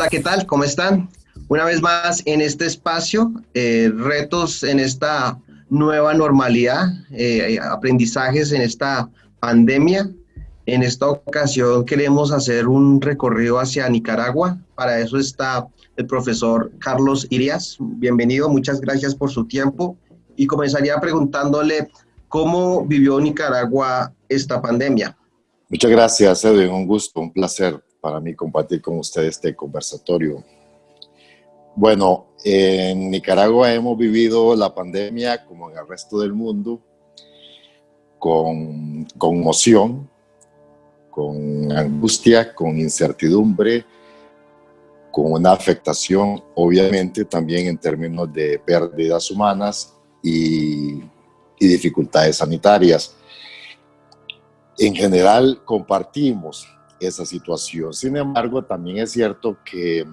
Hola, ¿qué tal? ¿Cómo están? Una vez más en este espacio, eh, retos en esta nueva normalidad, eh, aprendizajes en esta pandemia. En esta ocasión queremos hacer un recorrido hacia Nicaragua. Para eso está el profesor Carlos Irias. Bienvenido, muchas gracias por su tiempo. Y comenzaría preguntándole cómo vivió Nicaragua esta pandemia. Muchas gracias, Edwin. Un gusto, un placer para mí compartir con ustedes este conversatorio. Bueno, en Nicaragua hemos vivido la pandemia como en el resto del mundo, con conmoción, con angustia, con incertidumbre, con una afectación, obviamente, también en términos de pérdidas humanas y, y dificultades sanitarias. En general, compartimos esa situación. Sin embargo, también es cierto que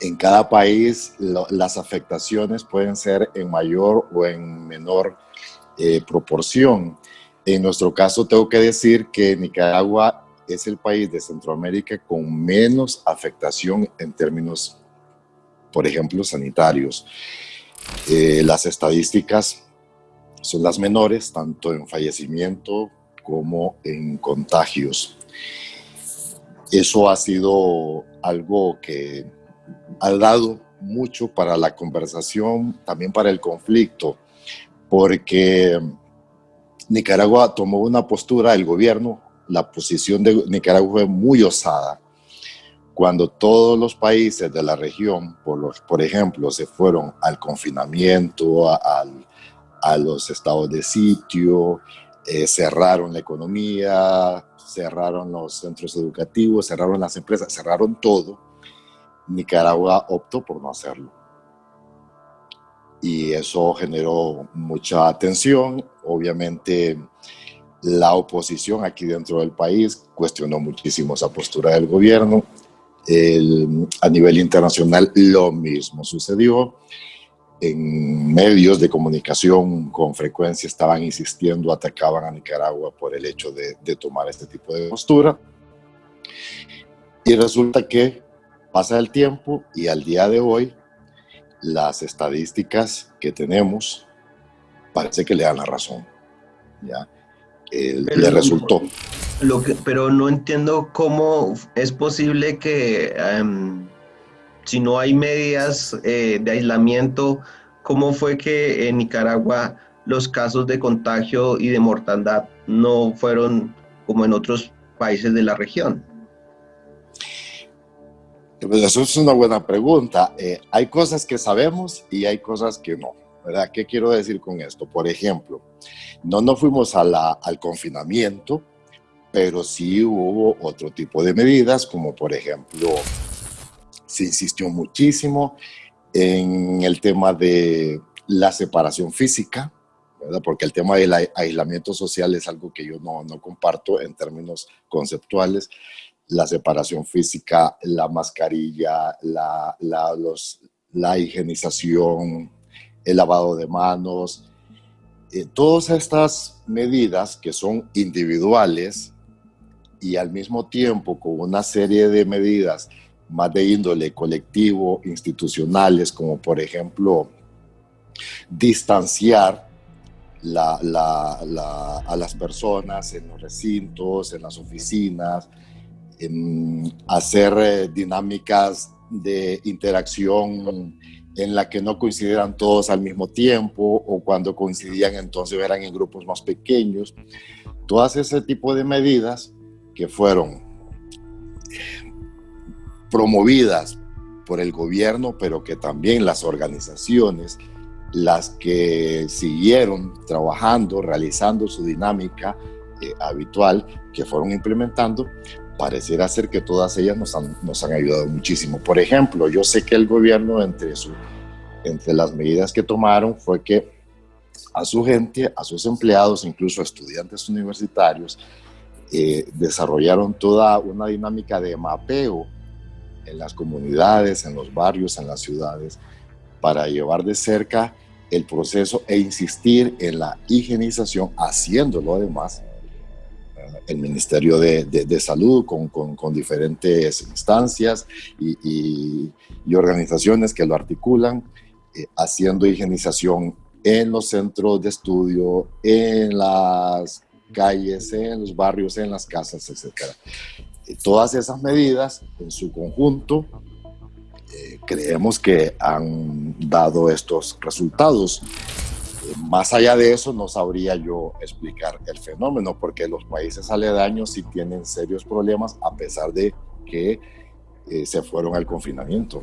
en cada país las afectaciones pueden ser en mayor o en menor eh, proporción. En nuestro caso, tengo que decir que Nicaragua es el país de Centroamérica con menos afectación en términos, por ejemplo, sanitarios. Eh, las estadísticas son las menores, tanto en fallecimiento como en contagios. Eso ha sido algo que ha dado mucho para la conversación, también para el conflicto, porque Nicaragua tomó una postura, el gobierno, la posición de Nicaragua fue muy osada. Cuando todos los países de la región, por, ejemplo, se fueron al confinamiento, a los estados de sitio, eh, cerraron la economía, cerraron los centros educativos, cerraron las empresas, cerraron todo, Nicaragua optó por no hacerlo. Y eso generó mucha tensión. Obviamente la oposición aquí dentro del país cuestionó muchísimo esa postura del gobierno. a nivel internacional lo mismo sucedió. En medios de comunicación con frecuencia estaban insistiendo, atacaban a Nicaragua por el hecho de, de tomar este tipo de postura. Y resulta que Pasa el tiempo y al día de hoy las estadísticas que tenemos parece que le dan la razón. ¿ya? le resultó. Lo que, pero no entiendo cómo es posible que em, si no hay medidas eh, de aislamiento, ¿cómo fue que en Nicaragua los casos de contagio y de mortandad no fueron como en otros países de la región? Pues eso es una buena pregunta. Eh, hay cosas que sabemos y hay cosas que no. ¿Qué quiero decir con esto? Por ejemplo, no nos fuimos al confinamiento, pero sí hubo otro tipo de medidas, como por ejemplo, se insistió muchísimo en el tema de la separación física, ¿verdad? porque el tema del aislamiento social es algo que yo no, no comparto en términos conceptuales, la separación física, la mascarilla, la, la, higienización, el lavado de manos, eh, todas estas medidas que son individuales y al mismo tiempo con una serie de medidas más de índole colectivo, institucionales, como por ejemplo distanciar a las personas en los recintos, en las oficinas, hacer eh, dinámicas de interacción en la que no coincidieran todos al mismo tiempo o cuando coincidían entonces eran en grupos más pequeños. Todas ese tipo de medidas que fueron promovidas por el gobierno, pero que también las organizaciones, las que siguieron trabajando, realizando su dinámica eh, habitual, que fueron implementando, pareciera ser que todas ellas nos han, nos han ayudado muchísimo. Por ejemplo, yo sé que el gobierno entre, su, entre las medidas que tomaron fue que a su gente, a sus empleados, incluso a estudiantes universitarios, eh, desarrollaron toda una dinámica de mapeo en las comunidades, en los barrios, en las ciudades, para llevar de cerca el proceso e insistir en la higienización, haciéndolo además el Ministerio de, de, Salud con, con, diferentes instancias y, y, organizaciones que lo articulan, eh, haciendo higienización en los centros de estudio, en las calles, en los barrios, en las casas, etc. todas esas medidas en su conjunto eh, creemos que han dado estos resultados más allá de eso, no sabría yo explicar el fenómeno, porque los países aledaños sí tienen serios problemas a pesar de que eh, se fueron al confinamiento.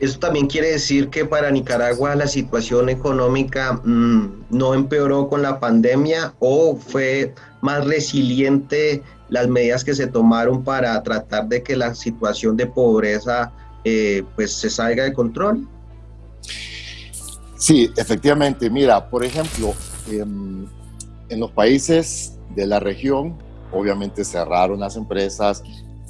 Eso también quiere decir que para Nicaragua la situación económica mm, no empeoró con la pandemia o fue más resiliente las medidas que se tomaron para tratar de que la situación de pobreza eh, pues se salga de control. Sí, efectivamente. Mira, por ejemplo, en, los países de la región, obviamente cerraron las empresas,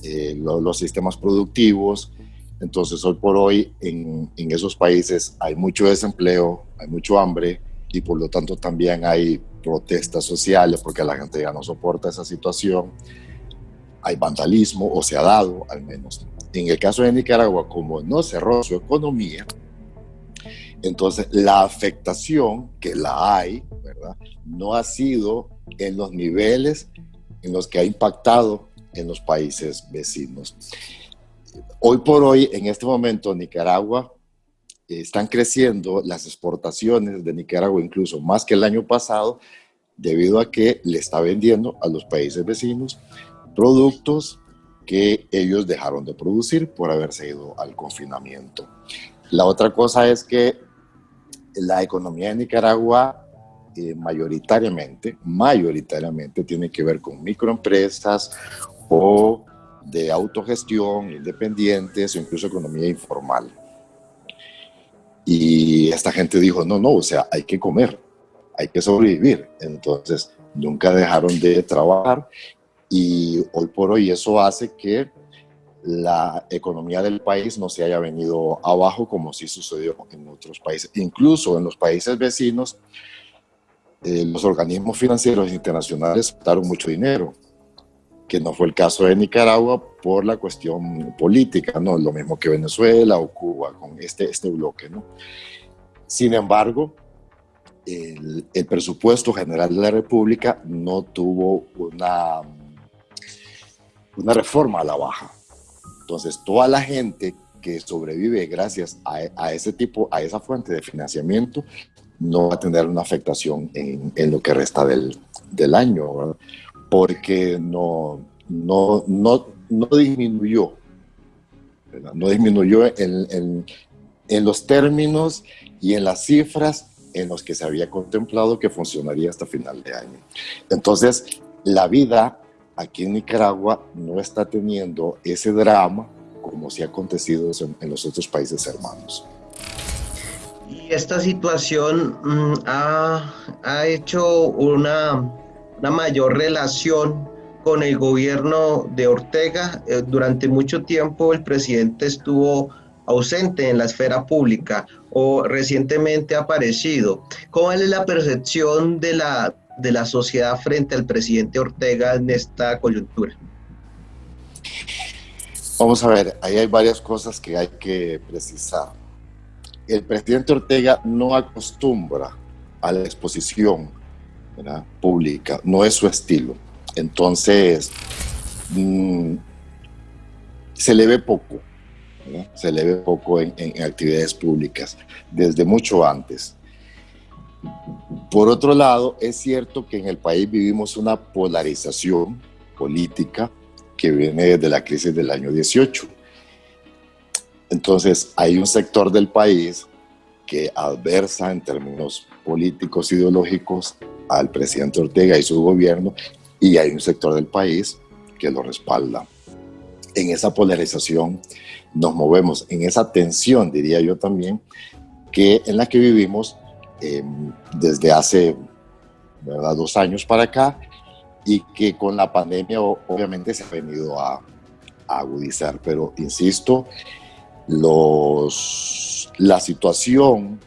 eh, los sistemas productivos. Entonces, hoy por hoy, en, en, esos países hay mucho desempleo, hay mucho hambre y por lo tanto también hay protestas sociales porque la gente ya no soporta esa situación. Hay vandalismo, o se ha dado al menos. En el caso de Nicaragua, como no cerró su economía, entonces, la afectación, que la hay, ¿verdad? No ha sido en los niveles en los que ha impactado en los países vecinos. Hoy por hoy, en este momento, Nicaragua están creciendo las exportaciones de Nicaragua incluso más que el año pasado, debido a que le está vendiendo a los países vecinos productos que ellos dejaron de producir por haberse ido al confinamiento. La otra cosa es que la economía de Nicaragua eh, mayoritariamente, mayoritariamente tiene que ver con microempresas o de autogestión, independientes o incluso economía informal. Y esta gente dijo, no, no, o sea, hay que comer, hay que sobrevivir. Entonces, nunca dejaron de trabajar y hoy por hoy eso hace que la economía del país no se haya venido abajo como sí sucedió en otros países. Incluso en los países vecinos, eh, los organismos financieros internacionales daron mucho dinero, que no fue el caso de Nicaragua por la cuestión política, ¿no? Lo mismo que Venezuela o Cuba con este, este bloque, ¿no? Sin embargo, el, presupuesto general de la República no tuvo una, una reforma a la baja entonces, toda la gente que sobrevive gracias a, ese tipo, a esa fuente de financiamiento, no va a tener una afectación en, lo que resta del, año, porque no, no, no, no disminuyó, no disminuyó en, en los términos y en las cifras en los que se había contemplado que funcionaría hasta final de año. Entonces, la vida aquí en Nicaragua no está teniendo ese drama como si ha acontecido en, los otros países hermanos. Y esta situación mm, ha, ha, hecho una, una, mayor relación con el gobierno de Ortega. Eh, durante mucho tiempo el presidente estuvo ausente en la esfera pública o recientemente aparecido. ¿Cómo es la percepción de la, de la sociedad frente al presidente Ortega en esta coyuntura? Vamos a ver, ahí hay varias cosas que hay que precisar. El presidente Ortega no acostumbra a la exposición pública, no es su estilo. Entonces, mm, se le ve poco, se le ve poco en actividades públicas, desde mucho antes. Por otro lado, es cierto que en el país vivimos una polarización política que viene desde la crisis del año 18. Entonces, hay un sector del país que adversa en términos políticos, ideológicos al presidente Ortega y su gobierno, y hay un sector del país que lo respalda. En esa polarización nos movemos, en esa tensión, diría yo también, que en la que vivimos Em, desde hace dos años para acá y que con la pandemia obviamente se ha venido a, agudizar. Pero insisto, los, la situación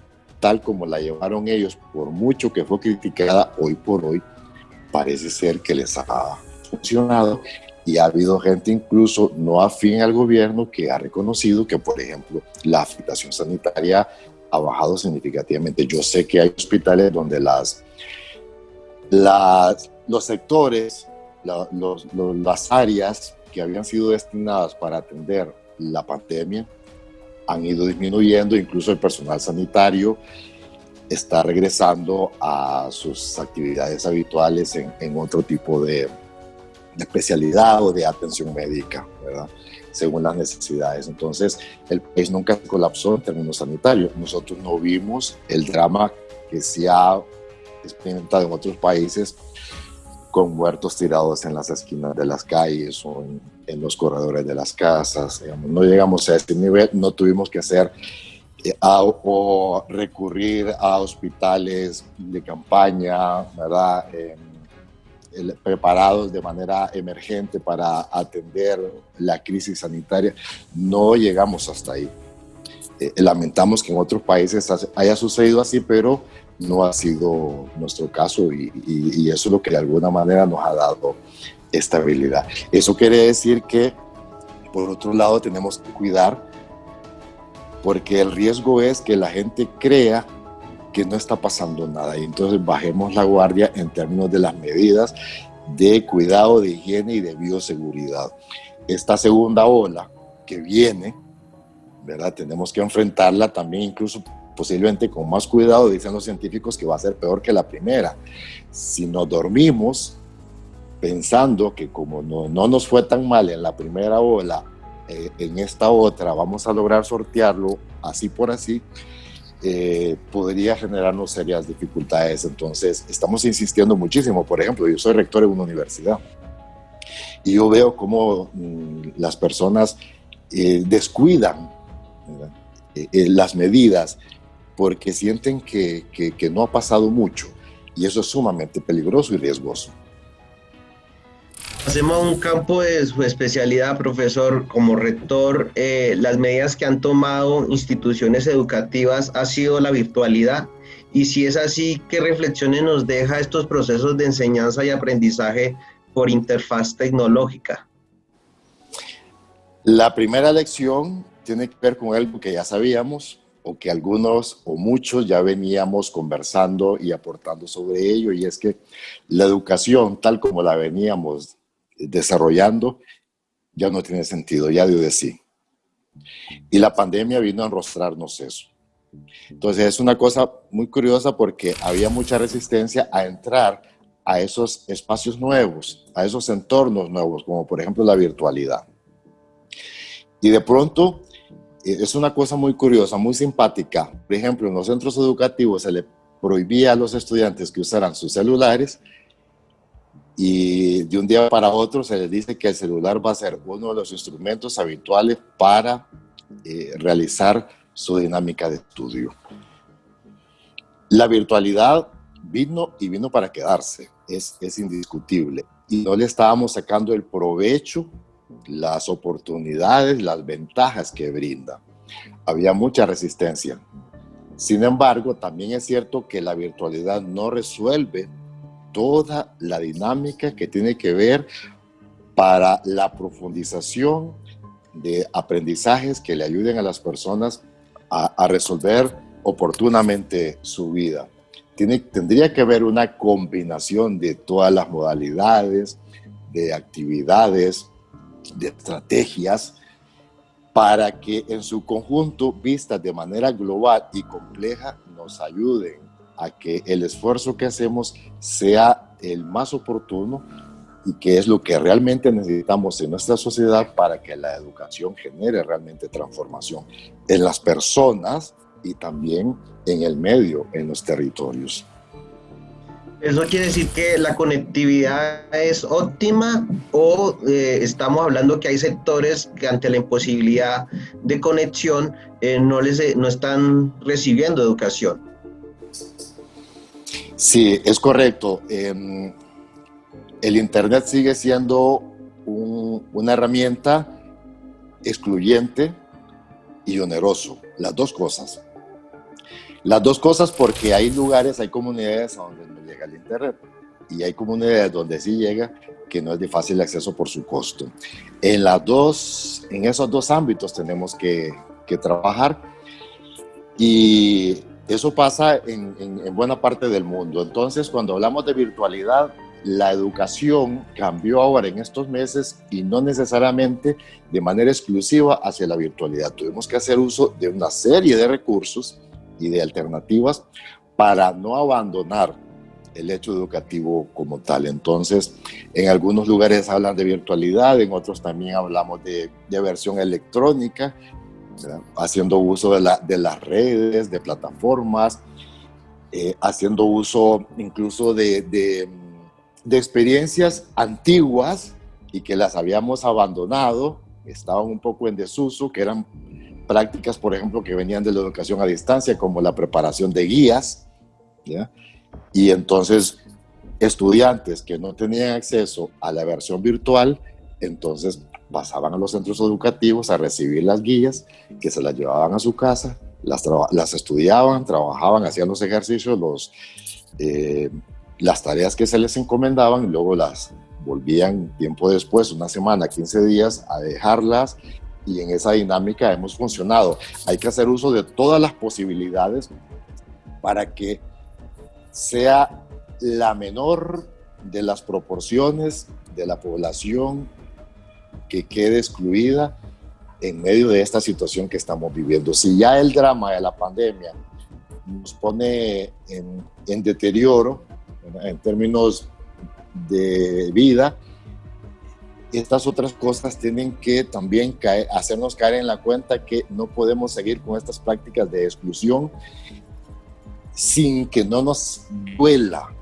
tal como la llevaron ellos, por mucho que fue criticada hoy por hoy, parece ser que les ha funcionado y ha habido gente incluso no afín al gobierno que ha reconocido que, por ejemplo, la afectación sanitaria ha bajado significativamente. Yo sé que hay hospitales donde las, las los sectores, las áreas que habían sido destinadas para atender la pandemia han ido disminuyendo, incluso el personal sanitario está regresando a sus actividades habituales en, en otro tipo de, de, especialidad o de atención médica, ¿verdad? según las necesidades. Entonces, el país nunca colapsó en términos sanitarios. Nosotros no vimos el drama que se ha experimentado en otros países con muertos tirados en las esquinas de las calles o en, los corredores de las casas. no llegamos a este nivel, no tuvimos que hacer eh, o recurrir a hospitales de campaña, ¿verdad? preparados de manera emergente para atender la crisis sanitaria. No llegamos hasta ahí. Eh, lamentamos que en otros países haya sucedido así, pero no ha sido nuestro caso y, eso es lo que de alguna manera nos ha dado estabilidad. Eso quiere decir que, por otro lado, tenemos que cuidar porque el riesgo es que la gente crea que no está pasando nada y entonces bajemos la guardia en términos de las medidas de cuidado, de higiene y de bioseguridad. Esta segunda ola que viene, ¿verdad? Tenemos que enfrentarla también incluso posiblemente con más cuidado, dicen los científicos que va a ser peor que la primera. Si nos dormimos pensando que como no, no nos fue tan mal en la primera ola, eh, en esta otra vamos a lograr sortearlo así por así, eh, podría generarnos serias dificultades. Entonces, estamos insistiendo muchísimo. Por ejemplo, yo soy rector en una universidad y yo veo cómo mm, las personas eh, descuidan las medidas porque sienten que, que, no ha pasado mucho y eso es sumamente peligroso y riesgoso. Hacemos un campo de su especialidad, profesor, como rector, eh, las medidas que han tomado instituciones educativas ha sido la virtualidad. Y si es así, ¿qué reflexiones nos deja estos procesos de enseñanza y aprendizaje por interfaz tecnológica? La primera lección tiene que ver con algo que ya sabíamos, o que algunos o muchos ya veníamos conversando y aportando sobre ello, y es que la educación tal como la veníamos desarrollando ya no tiene sentido, ya dio de sí. Y la pandemia vino a enrostrarnos eso. Entonces es una cosa muy curiosa porque había mucha resistencia a entrar a esos espacios nuevos, a esos entornos nuevos, como por ejemplo la virtualidad. Y de pronto eh, es una cosa muy curiosa, muy simpática. Por ejemplo, en los centros educativos se le prohibía a los estudiantes que usaran sus celulares y de un día para otro se les dice que el celular va a ser uno de los instrumentos habituales para eh, realizar su dinámica de estudio. La virtualidad vino y vino para quedarse, es, es indiscutible. Y no le estábamos sacando el provecho las oportunidades, las ventajas que brinda. Había mucha resistencia. Sin embargo, también es cierto que la virtualidad no resuelve toda la dinámica que tiene que ver para la profundización de aprendizajes que le ayuden a las personas a, resolver oportunamente su vida. Tiene, tendría que haber una combinación de todas las modalidades, de actividades, de estrategias para que en su conjunto, vistas de manera global y compleja, nos ayuden a que el esfuerzo que hacemos sea el más oportuno y que es lo que realmente necesitamos en nuestra sociedad para que la educación genere realmente transformación en las personas y también en el medio, en los territorios. ¿Eso quiere decir que la conectividad es óptima o eh, estamos hablando que hay sectores que ante la imposibilidad de conexión eh, no, les, no están recibiendo educación? Sí, es correcto. Em, el Internet sigue siendo una herramienta excluyente y oneroso, las dos cosas. Las dos cosas porque hay lugares, hay comunidades a donde no llega el Internet y hay comunidades donde sí llega que no es de fácil acceso por su costo. En, las dos, en esos dos ámbitos tenemos que, que trabajar y eso pasa en, en, buena parte del mundo. Entonces, cuando hablamos de virtualidad, la educación cambió ahora en estos meses y no necesariamente de manera exclusiva hacia la virtualidad. Tuvimos que hacer uso de una serie de recursos y de alternativas para no abandonar el hecho educativo como tal. Entonces, en algunos lugares hablan de virtualidad, en otros también hablamos de, versión electrónica, haciendo uso de, las redes, de plataformas, eh, haciendo uso incluso de, de, experiencias antiguas y que las habíamos abandonado, estaban un poco en desuso, que eran prácticas, por ejemplo, que venían de la educación a distancia, como la preparación de guías, ¿ya? Y entonces, estudiantes que no tenían acceso a la versión virtual, entonces pasaban a los centros educativos a recibir las guías, que se las llevaban a su casa, las, las estudiaban, trabajaban, hacían los ejercicios, los, eh, las tareas que se les encomendaban, y luego las volvían tiempo después, una semana, 15 días, a dejarlas y en esa dinámica hemos funcionado. Hay que hacer uso de todas las posibilidades para que sea la menor de las proporciones de la población que quede excluida en medio de esta situación que estamos viviendo. Si ya el drama de la pandemia nos pone en, deterioro en términos de vida, estas otras cosas tienen que también hacernos caer en la cuenta que no podemos seguir con estas prácticas de exclusión sin que no nos duela.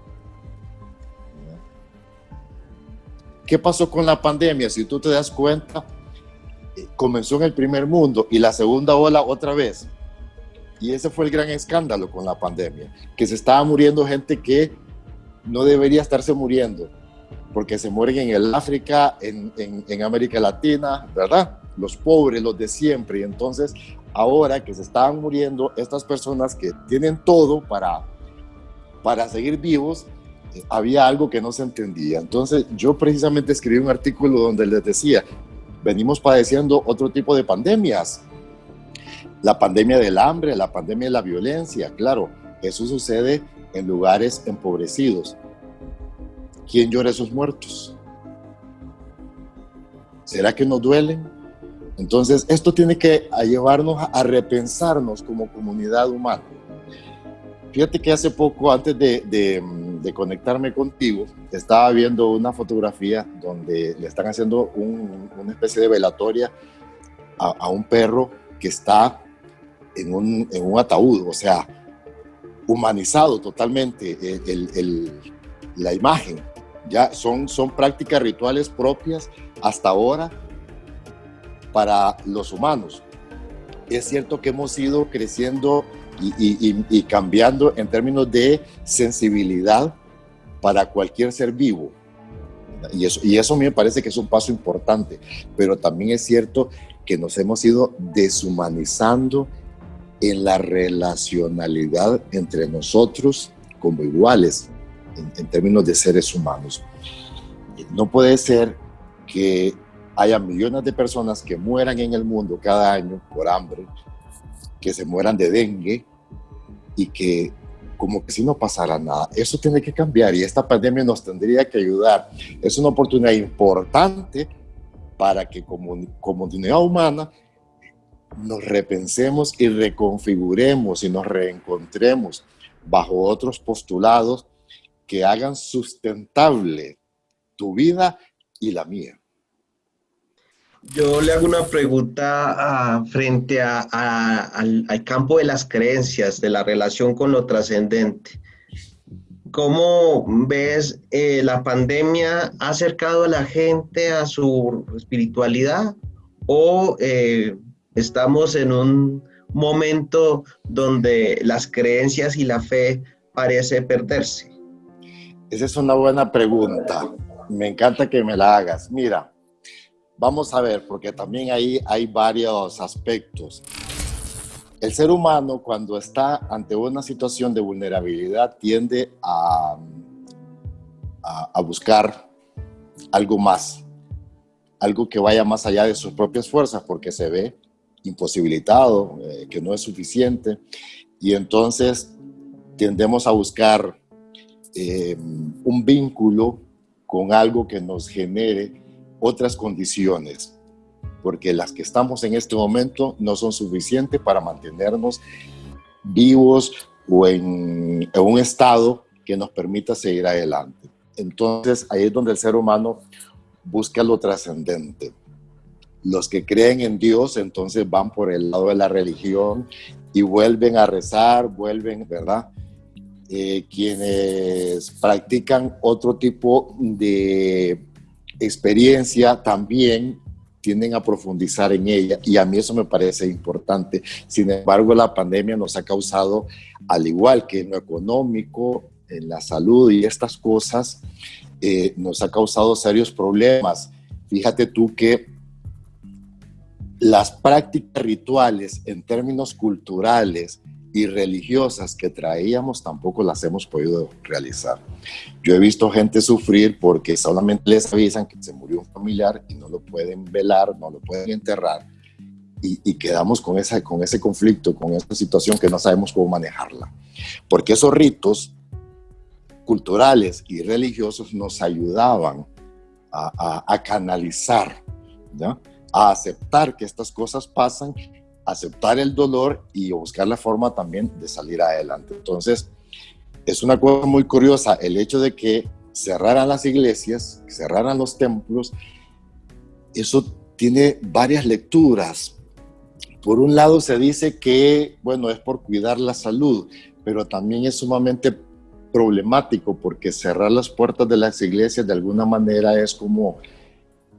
¿Qué pasó con la pandemia? Si tú te das cuenta, comenzó en el primer mundo y la segunda ola otra vez. Y ese fue el gran escándalo con la pandemia, que se estaba muriendo gente que no debería estarse muriendo, porque se mueren en el África, en, en América Latina, ¿verdad? Los pobres, los de siempre. Y entonces ahora que se estaban muriendo estas personas que tienen todo para, para seguir vivos, había algo que no se entendía. Entonces yo precisamente escribí un artículo donde les decía, venimos padeciendo otro tipo de pandemias. La pandemia del hambre, la pandemia de la violencia, claro, eso sucede en lugares empobrecidos. ¿Quién llora a esos muertos? ¿Será que nos duelen? Entonces, esto tiene que llevarnos a repensarnos como comunidad humana. Fíjate que hace poco, antes de, conectarme contigo, estaba viendo una fotografía donde le están haciendo una especie de velatoria a, un perro que está en un, ataúd, o sea, humanizado totalmente eh, la imagen. Ya son, son prácticas rituales propias hasta ahora para los humanos. Es cierto que hemos ido creciendo y, cambiando en términos de sensibilidad para cualquier ser vivo. Y eso, y eso me parece que es un paso importante, pero también es cierto que nos hemos ido deshumanizando en la relacionalidad entre nosotros como iguales en, en términos de seres humanos. No puede ser que haya millones de personas que mueran en el mundo cada año por hambre, que se mueran de dengue y que como que si no pasara nada. Eso tiene que cambiar y esta pandemia nos tendría que ayudar. Es una oportunidad importante para que como comunidad humana nos repensemos y reconfiguremos y nos reencontremos bajo otros postulados que hagan sustentable tu vida y la mía. Yo le hago una pregunta ah, frente al, campo de las creencias, de la relación con lo trascendente. ¿Cómo ves eh, la pandemia ha acercado a la gente a su espiritualidad o eh, estamos en un momento donde las creencias y la fe parece perderse? Esa es una buena pregunta. Me encanta que me la hagas. Mira, Vamos a ver, porque también ahí hay varios aspectos. El ser humano cuando está ante una situación de vulnerabilidad tiende a, a, buscar algo más, algo que vaya más allá de sus propias fuerzas, porque se ve imposibilitado, eh, que no es suficiente, y entonces tendemos a buscar eh, un vínculo con algo que nos genere otras condiciones, porque las que estamos en este momento no son suficientes para mantenernos vivos o en, en un estado que nos permita seguir adelante. Entonces ahí es donde el ser humano busca lo trascendente. Los que creen en Dios entonces van por el lado de la religión y vuelven a rezar, vuelven, ¿verdad? Eh, quienes practican otro tipo de experiencia también tienden a profundizar en ella y a mí eso me parece importante. Sin embargo, la pandemia nos ha causado, al igual que en lo económico, en la salud y estas cosas, eh, nos ha causado serios problemas. Fíjate tú que las prácticas rituales en términos culturales y religiosas que traíamos tampoco las hemos podido realizar. Yo he visto gente sufrir porque solamente les avisan que se murió un familiar y no lo pueden velar, no lo pueden enterrar y, quedamos con, esa, con ese conflicto, con esa situación que no sabemos cómo manejarla. Porque esos ritos culturales y religiosos nos ayudaban a, a, a canalizar, ¿ya? a aceptar que estas cosas pasan aceptar el dolor y buscar la forma también de salir adelante. Entonces, es una cosa muy curiosa el hecho de que cerraran las iglesias, cerraran los templos, eso tiene varias lecturas. Por un lado se dice que, bueno, es por cuidar la salud, pero también es sumamente problemático porque cerrar las puertas de las iglesias de alguna manera es como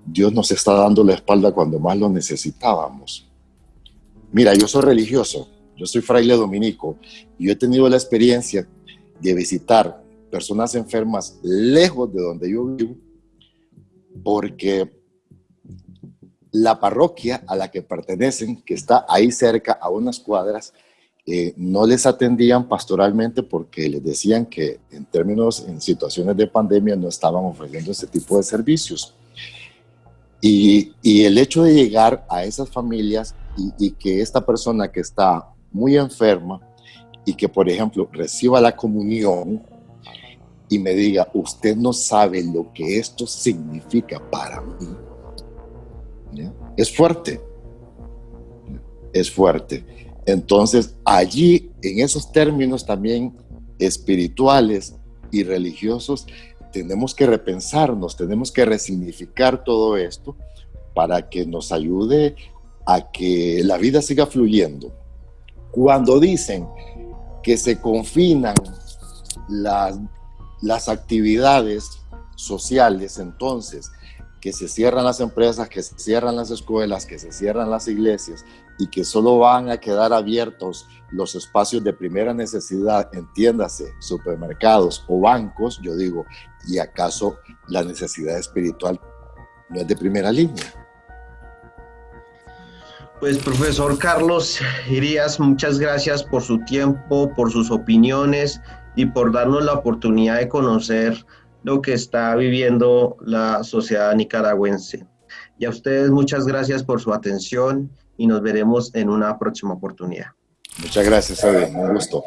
Dios nos está dando la espalda cuando más lo necesitábamos. Mira, yo soy religioso, yo soy fraile dominico y yo he tenido la experiencia de visitar personas enfermas lejos de donde yo vivo porque la parroquia a la que pertenecen, que está ahí cerca a unas cuadras, eh, no les atendían pastoralmente porque les decían que en términos, en situaciones de pandemia no estaban ofreciendo ese tipo de servicios. Y, y el hecho de llegar a esas familias y, que esta persona que está muy enferma y que, por ejemplo, reciba la comunión y me diga, usted no sabe lo que esto significa para mí. Es fuerte. Es fuerte. Entonces, allí, en esos términos también espirituales y religiosos, tenemos que repensarnos, tenemos que resignificar todo esto para que nos ayude a que la vida siga fluyendo. Cuando dicen que se confinan las, las actividades sociales, entonces, que se cierran las empresas, que se cierran las escuelas, que se cierran las iglesias y que solo van a quedar abiertos los espacios de primera necesidad, entiéndase, supermercados o bancos, yo digo, ¿y acaso la necesidad espiritual no es de primera línea? Pues profesor Carlos Irías, muchas gracias por su tiempo, por sus opiniones y por darnos la oportunidad de conocer lo que está viviendo la sociedad nicaragüense. Y a ustedes muchas gracias por su atención y nos veremos en una próxima oportunidad. Muchas gracias, Edwin. Un gusto.